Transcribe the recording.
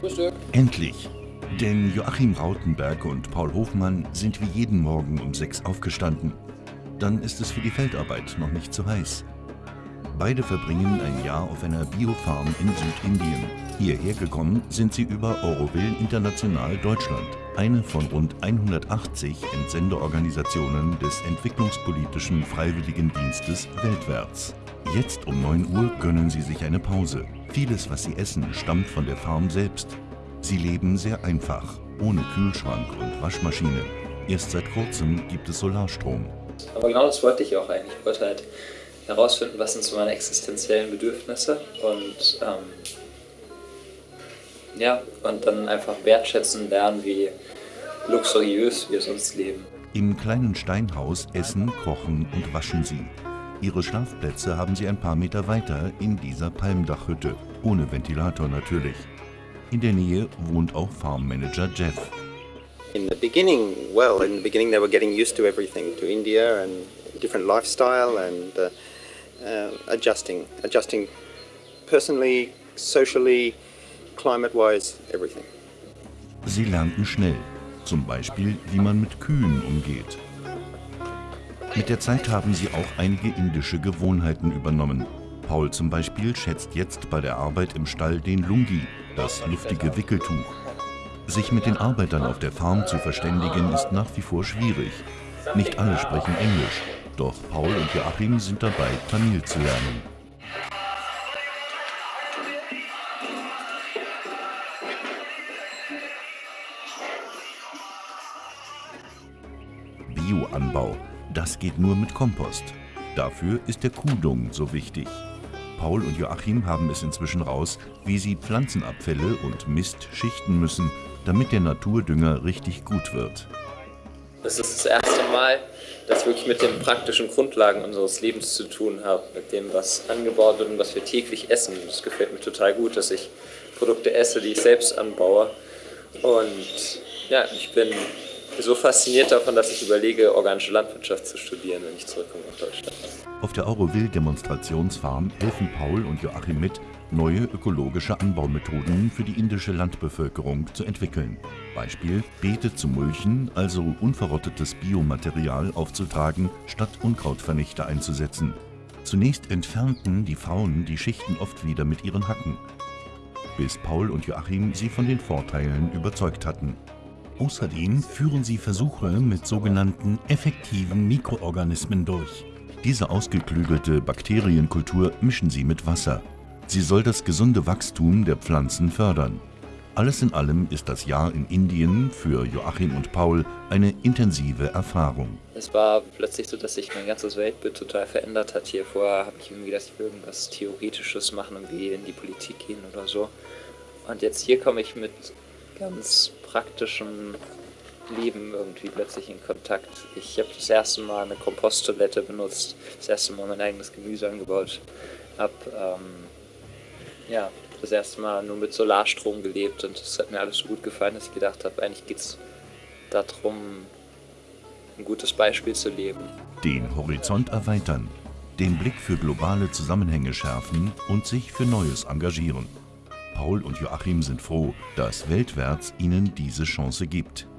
Frühstück. Endlich! Denn Joachim Rautenberg und Paul Hofmann sind wie jeden Morgen um sechs aufgestanden. Dann ist es für die Feldarbeit noch nicht zu heiß. Beide verbringen ein Jahr auf einer Biofarm in Südindien. Hierher gekommen sind sie über Auroville International Deutschland, eine von rund 180 Entsendeorganisationen des entwicklungspolitischen Freiwilligendienstes weltwärts. Jetzt um 9 Uhr gönnen sie sich eine Pause. Vieles, was sie essen, stammt von der Farm selbst. Sie leben sehr einfach, ohne Kühlschrank und Waschmaschine. Erst seit kurzem gibt es Solarstrom. Aber genau das wollte ich auch eigentlich. Ich wollte halt herausfinden, was sind so meine existenziellen Bedürfnisse und ähm, ja, und dann einfach wertschätzen lernen, wie luxuriös wir sonst leben. Im kleinen Steinhaus essen, kochen und waschen sie. Ihre Schlafplätze haben sie ein paar Meter weiter in dieser Palmdachhütte, ohne Ventilator natürlich. In der Nähe wohnt auch Farmmanager Jeff. In the beginning, well, in the beginning they were getting used to everything, to India and different lifestyle and uh, uh, adjusting, adjusting personally, socially, climate-wise, everything. Sie lernten schnell, zum Beispiel, wie man mit Kühen umgeht. Mit der Zeit haben sie auch einige indische Gewohnheiten übernommen. Paul zum Beispiel schätzt jetzt bei der Arbeit im Stall den Lungi, das luftige Wickeltuch. Sich mit den Arbeitern auf der Farm zu verständigen, ist nach wie vor schwierig. Nicht alle sprechen Englisch, doch Paul und Joachim sind dabei, Tamil zu lernen. Bioanbau, das geht nur mit Kompost. Dafür ist der Kuhdung so wichtig. Paul und Joachim haben es inzwischen raus, wie sie Pflanzenabfälle und Mist schichten müssen, damit der Naturdünger richtig gut wird. Das ist das erste Mal, dass ich wirklich mit den praktischen Grundlagen unseres Lebens zu tun habe, mit dem, was angebaut wird und was wir täglich essen. Das gefällt mir total gut, dass ich Produkte esse, die ich selbst anbaue. Und ja, ich bin so fasziniert davon, dass ich überlege, organische Landwirtschaft zu studieren, wenn ich zurückkomme nach Deutschland. Auf der Auroville-Demonstrationsfarm helfen Paul und Joachim mit, neue ökologische Anbaumethoden für die indische Landbevölkerung zu entwickeln. Beispiel Beete zu mulchen, also unverrottetes Biomaterial aufzutragen, statt Unkrautvernichter einzusetzen. Zunächst entfernten die Frauen die Schichten oft wieder mit ihren Hacken, bis Paul und Joachim sie von den Vorteilen überzeugt hatten. Außerdem führen sie Versuche mit sogenannten effektiven Mikroorganismen durch. Diese ausgeklügelte Bakterienkultur mischen sie mit Wasser. Sie soll das gesunde Wachstum der Pflanzen fördern. Alles in allem ist das Jahr in Indien für Joachim und Paul eine intensive Erfahrung. Es war plötzlich so, dass sich mein ganzes Weltbild total verändert hat hier. Vorher habe ich irgendwie gedacht, ich will irgendwas Theoretisches machen, irgendwie in die Politik gehen oder so. Und jetzt hier komme ich mit ganz praktischem Leben irgendwie plötzlich in Kontakt. Ich habe das erste Mal eine Komposttoilette benutzt, das erste Mal mein eigenes Gemüse angebaut, habe ähm, ja, das erste Mal nur mit Solarstrom gelebt und es hat mir alles so gut gefallen, dass ich gedacht habe, eigentlich geht es darum, ein gutes Beispiel zu leben. Den Horizont erweitern, den Blick für globale Zusammenhänge schärfen und sich für Neues engagieren. Paul und Joachim sind froh, dass Weltwärts ihnen diese Chance gibt.